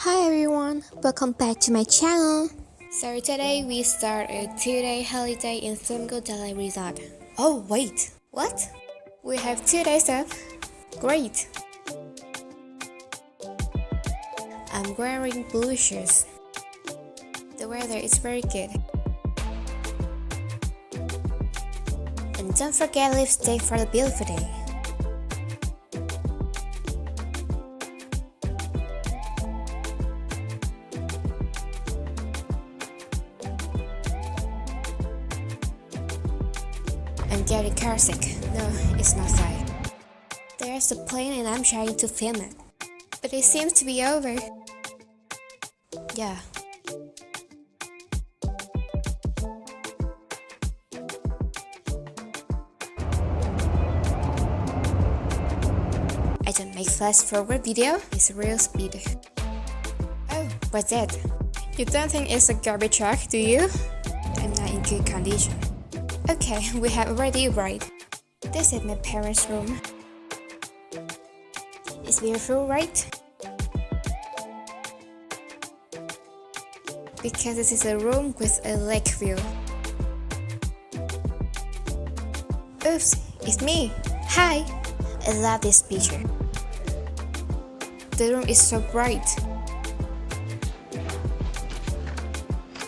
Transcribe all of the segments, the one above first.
Hi everyone, welcome back to my channel. So today we start a two-day holiday in Sumgo Delhi Resort. Oh wait, what? We have two days off? Great! I'm wearing blue shoes. The weather is very good. And don't forget lipstick for the beautiful day. I'm getting car. No, it's not sick. There's a plane and I'm trying to film it. But it seems to be over. Yeah. I don't make fast forward video, it's real speed. Oh, what's that? You don't think it's a garbage truck, do you? I'm not in good condition. Okay, we have already arrived. This is my parents' room. It's beautiful, right? Because this is a room with a lake view. Oops, it's me! Hi! I love this picture. The room is so bright.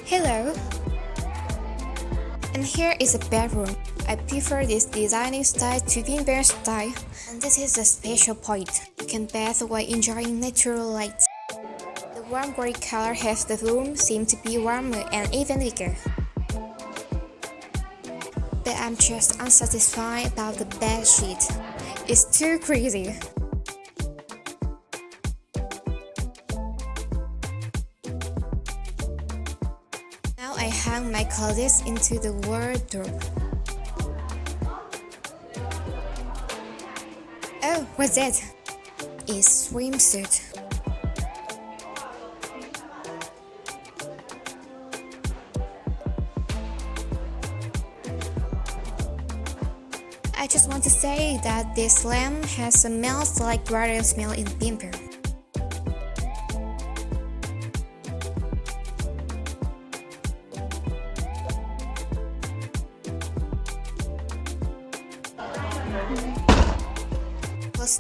Hello! And here is a bedroom. I prefer this designing style to Vinpearl style, and this is a special point. You can bath while enjoying natural light. The warm gray color helps the room seem to be warmer and even bigger. But I'm just unsatisfied about the bed sheet. It's too crazy. My clothes into the wardrobe. Oh, what's that? It's swimsuit. I just want to say that this lamp has a smell like garden smell in Bimper.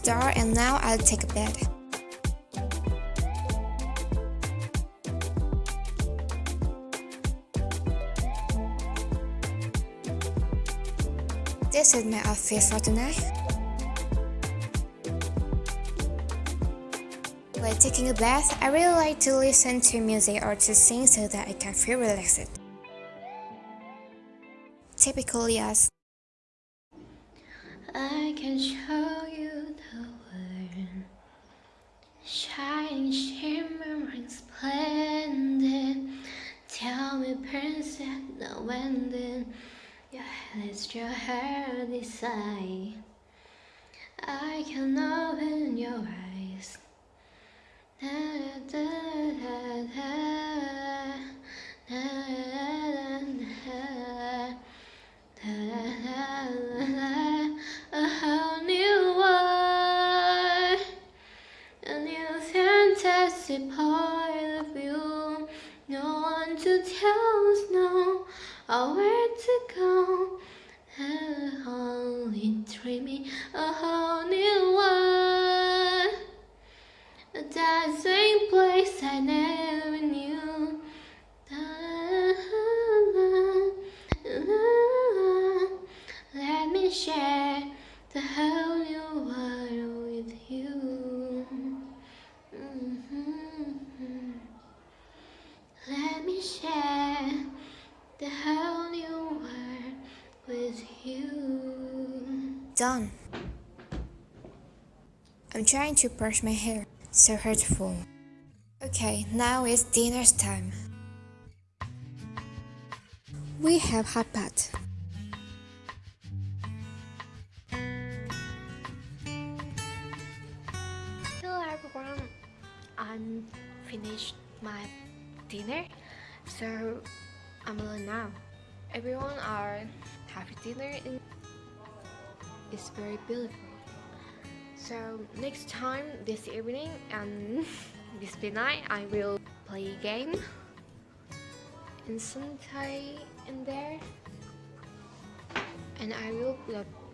And now I'll take a bed. This is my outfit for tonight. While taking a bath, I really like to listen to music or to sing so that I can feel relaxed. Typically yes. I can show you the world Shimmering, splendid. Tell me princess, when then Your head is your hair desire I. Can open your eyes. Da, da, da, da, da, da, da, fantasy point of you No one to tell us no or where to go. Only dreaming a whole the whole new world with you. Done. I'm trying to brush my hair. So hurtful. Okay, now it's dinner's time. We have hot pot. Hello everyone, I'm finished my dinner, so I'm alone now. Everyone are having dinner and it's very beautiful. So next time this evening and this midnight I will play a game and sometime in there and I will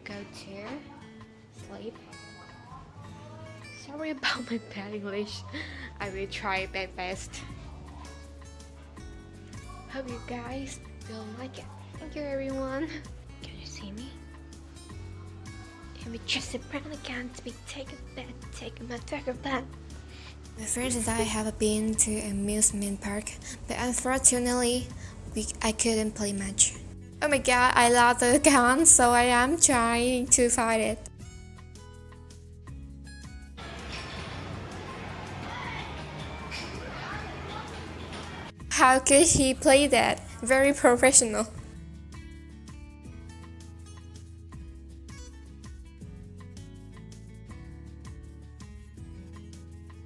go to sleep. Sorry about my bad English. I will try my best. Hope you guys will like it. Thank you everyone. Can you see me? Can we just a brown again to be taken back, taken my trigger back? My friends and I have been to amusement park, but unfortunately, we, I couldn't play much. Oh my god, I love the gun, so I am trying to fight it. How could he play that? Very professional.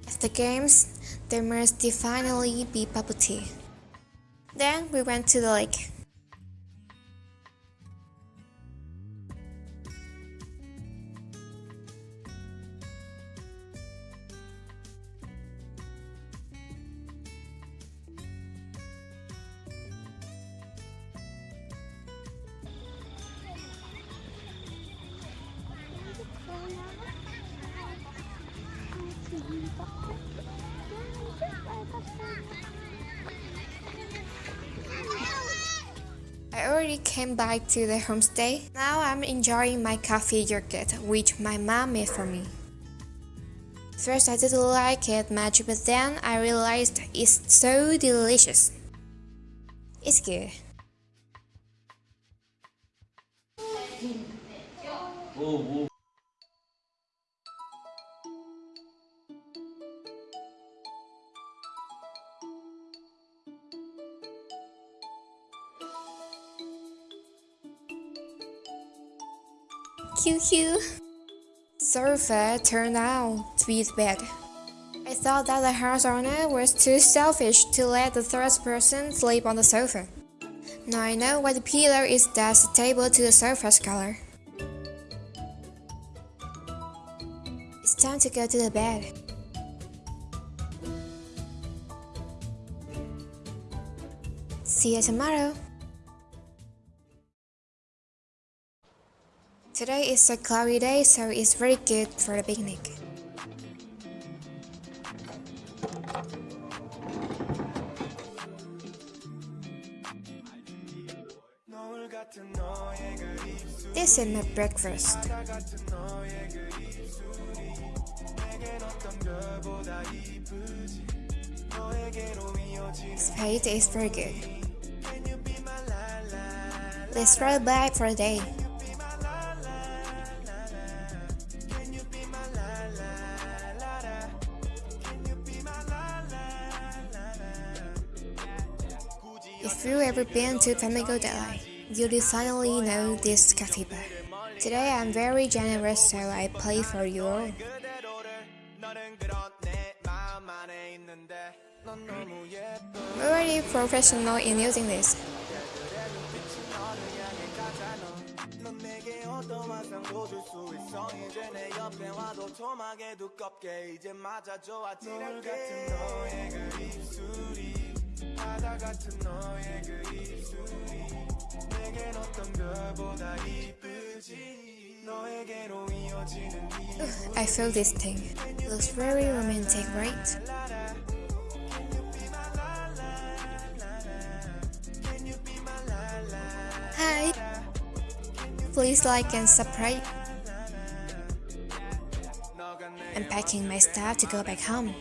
After games, there must definitely be bubble tea. Then we went to the lake. I already came back to the homestay. Now I'm enjoying my coffee yogurt, which my mom made for me. First I didn't like it much, but then I realized it's so delicious. It's good. QQ. Sofa turned out to be the bed. I thought that the house owner was too selfish to let the third person sleep on the sofa. Now I know why the pillow is thus stable to the sofa's color. It's time to go to the bed. See you tomorrow. Today is a cloudy day, so it's very good for a picnic. This is my breakfast. Spade is very good. Let's try back for a day. Ever been to Flamingo Dai Lai, you'll definitely know this bar. Today I'm very generous so I play for you all. I'm professional in using this. 바다 같은 너의 그 입술이 내겐 어떤 별보다 이쁘지 너에게로 이어지는 I feel this thing. Looks very romantic, right? Hi! Please like and subscribe. I'm packing my stuff to go back home.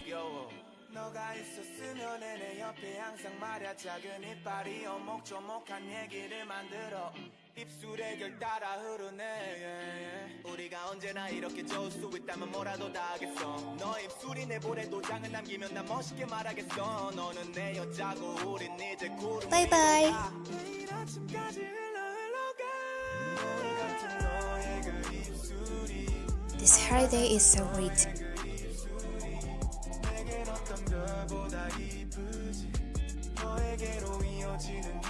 옆에 항상 말야 작은 이빨이 오목조목한 얘기를 만들어. 입술에 결 따라 흐르네. 우리가 언제나 이렇게 좋을 수 있다면 뭐라도 다 하겠어. 너 입술이 내 볼에 도장을 남기면 난 멋있게 말하겠어. 너는 내 여자고 우린 이제 구름 바이바이 내일 아침까지 흘러 흘러가 그 This holiday is so great 별보다 이쁘지. 너에게로 이어지는